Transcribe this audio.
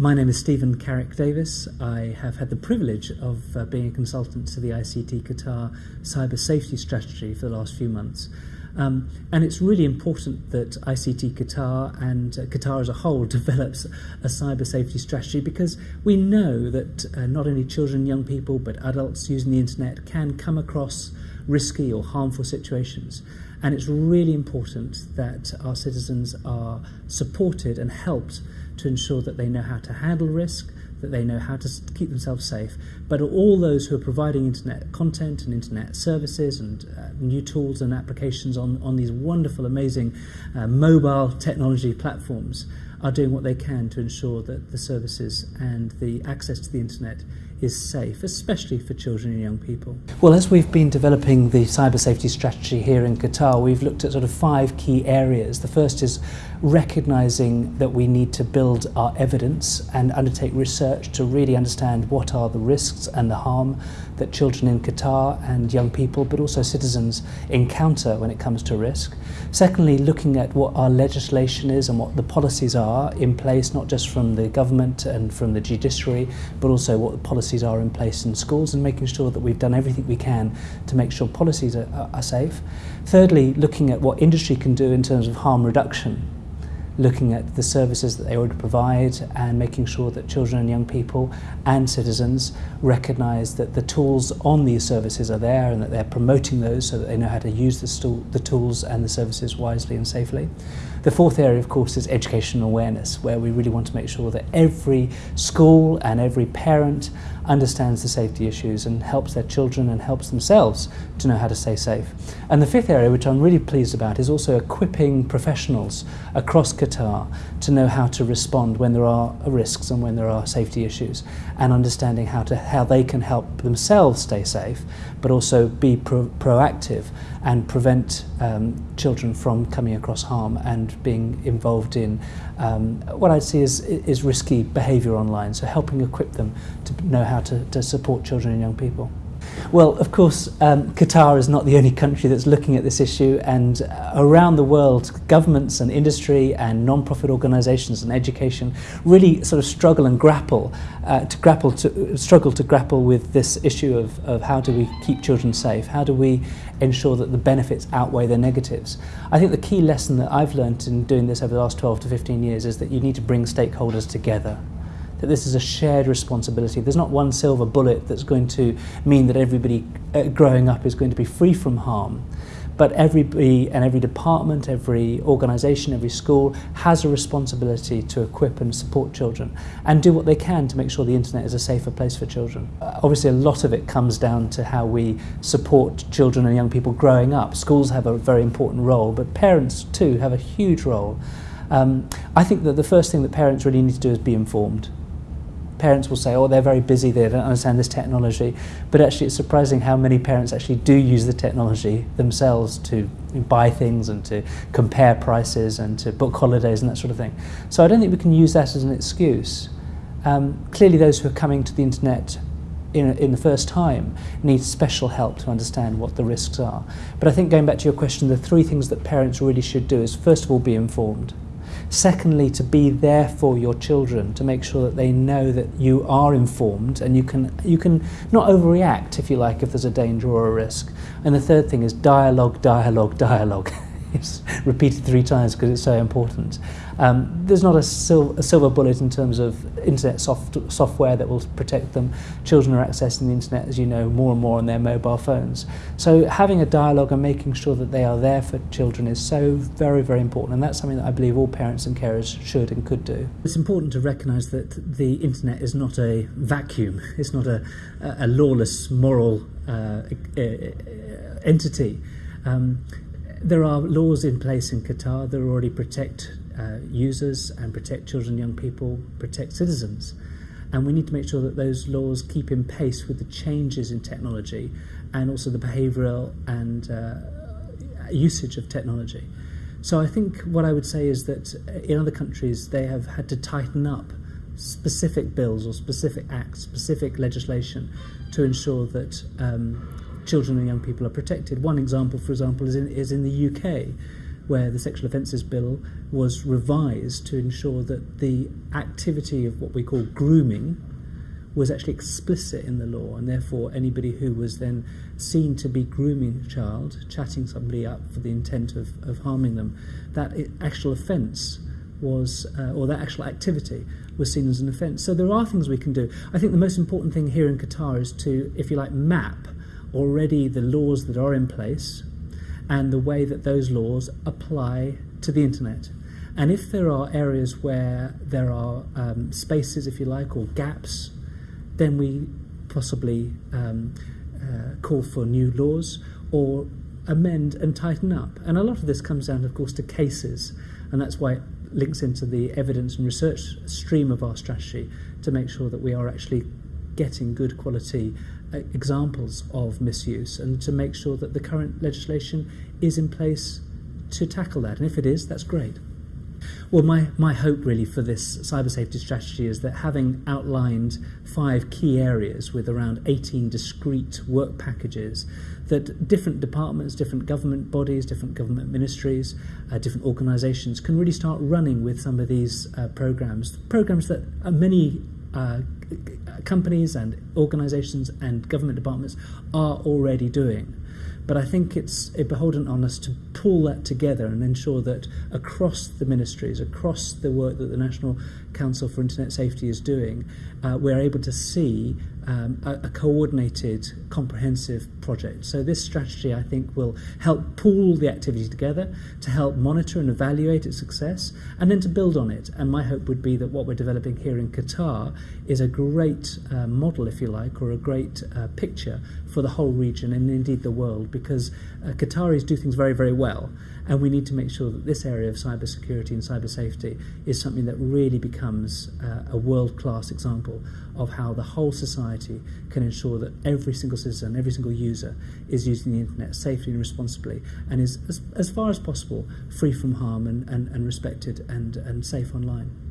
My name is Stephen Carrick Davies. I have had the privilege of uh, being a consultant to the ICT Qatar cyber safety strategy for the last few months. Um, and it's really important that ICT Qatar and uh, Qatar as a whole develops a cyber safety strategy because we know that uh, not only children, young people, but adults using the internet can come across risky or harmful situations. And it's really important that our citizens are supported and helped to ensure that they know how to handle risk, that they know how to keep themselves safe. But all those who are providing internet content and internet services and uh, new tools and applications on, on these wonderful, amazing uh, mobile technology platforms are doing what they can to ensure that the services and the access to the internet is safe, especially for children and young people? Well, as we've been developing the cyber safety strategy here in Qatar, we've looked at sort of five key areas. The first is recognizing that we need to build our evidence and undertake research to really understand what are the risks and the harm that children in Qatar and young people, but also citizens, encounter when it comes to risk. Secondly, looking at what our legislation is and what the policies are in place, not just from the government and from the judiciary, but also what the policies are in place in schools and making sure that we've done everything we can to make sure policies are, are safe. Thirdly, looking at what industry can do in terms of harm reduction looking at the services that they already provide and making sure that children and young people and citizens recognise that the tools on these services are there and that they're promoting those so that they know how to use the, the tools and the services wisely and safely. The fourth area, of course, is educational awareness, where we really want to make sure that every school and every parent understands the safety issues and helps their children and helps themselves to know how to stay safe. And the fifth area, which I'm really pleased about, is also equipping professionals across Qatar to know how to respond when there are risks and when there are safety issues, and understanding how, to, how they can help themselves stay safe, but also be pro proactive and prevent um, children from coming across harm and being involved in um, what I'd see is, is risky behaviour online, so helping equip them to know how to, to support children and young people. Well, of course, um, Qatar is not the only country that's looking at this issue, and uh, around the world, governments and industry and non-profit organisations and education really sort of struggle and grapple uh, to grapple to struggle to grapple with this issue of, of how do we keep children safe? How do we ensure that the benefits outweigh the negatives? I think the key lesson that I've learned in doing this over the last 12 to 15 years is that you need to bring stakeholders together. That this is a shared responsibility. There's not one silver bullet that's going to mean that everybody uh, growing up is going to be free from harm. But everybody and every department, every organisation, every school has a responsibility to equip and support children and do what they can to make sure the internet is a safer place for children. Uh, obviously, a lot of it comes down to how we support children and young people growing up. Schools have a very important role, but parents too have a huge role. Um, I think that the first thing that parents really need to do is be informed parents will say, oh, they're very busy, they don't understand this technology. But actually, it's surprising how many parents actually do use the technology themselves to buy things and to compare prices and to book holidays and that sort of thing. So I don't think we can use that as an excuse. Um, clearly, those who are coming to the internet in, in the first time need special help to understand what the risks are. But I think going back to your question, the three things that parents really should do is first of all be informed. Secondly, to be there for your children, to make sure that they know that you are informed and you can, you can not overreact, if you like, if there's a danger or a risk. And the third thing is dialogue, dialogue, dialogue. it's repeated three times because it's so important. Um, there's not a, sil a silver bullet in terms of internet soft software that will protect them. Children are accessing the internet, as you know, more and more on their mobile phones. So having a dialogue and making sure that they are there for children is so very, very important. And that's something that I believe all parents and carers should and could do. It's important to recognise that the internet is not a vacuum. It's not a, a lawless moral uh, entity. Um, there are laws in place in Qatar that already protect uh, users and protect children young people, protect citizens. And we need to make sure that those laws keep in pace with the changes in technology and also the behavioural and uh, usage of technology. So I think what I would say is that in other countries they have had to tighten up specific bills or specific acts, specific legislation to ensure that um, children and young people are protected. One example, for example, is in, is in the UK where the Sexual Offences Bill was revised to ensure that the activity of what we call grooming was actually explicit in the law, and therefore anybody who was then seen to be grooming a child, chatting somebody up for the intent of, of harming them, that actual offence was, uh, or that actual activity was seen as an offence. So there are things we can do. I think the most important thing here in Qatar is to, if you like, map already the laws that are in place and the way that those laws apply to the internet. And if there are areas where there are um, spaces, if you like, or gaps then we possibly um, uh, call for new laws or amend and tighten up. And a lot of this comes down, of course, to cases, and that's why it links into the evidence and research stream of our strategy to make sure that we are actually getting good quality examples of misuse and to make sure that the current legislation is in place to tackle that. And if it is, that's great. Well, my, my hope really for this cyber safety strategy is that having outlined five key areas with around 18 discrete work packages, that different departments, different government bodies, different government ministries, uh, different organisations can really start running with some of these uh, programs. Programs that uh, many uh, companies and organisations and government departments are already doing. But I think it's a beholden on us to pull that together and ensure that across the ministries, across the work that the National Council for Internet Safety is doing, uh, we're able to see um, a, a coordinated, comprehensive project. So this strategy, I think, will help pool the activity together to help monitor and evaluate its success, and then to build on it. And my hope would be that what we're developing here in Qatar is a great uh, model, if you like, or a great uh, picture for the whole region and indeed the world, because uh, Qataris do things very, very well. And we need to make sure that this area of cybersecurity and cyber safety is something that really becomes uh, a world class example of how the whole society can ensure that every single citizen, every single user is using the internet safely and responsibly and is, as, as far as possible, free from harm and, and, and respected and, and safe online.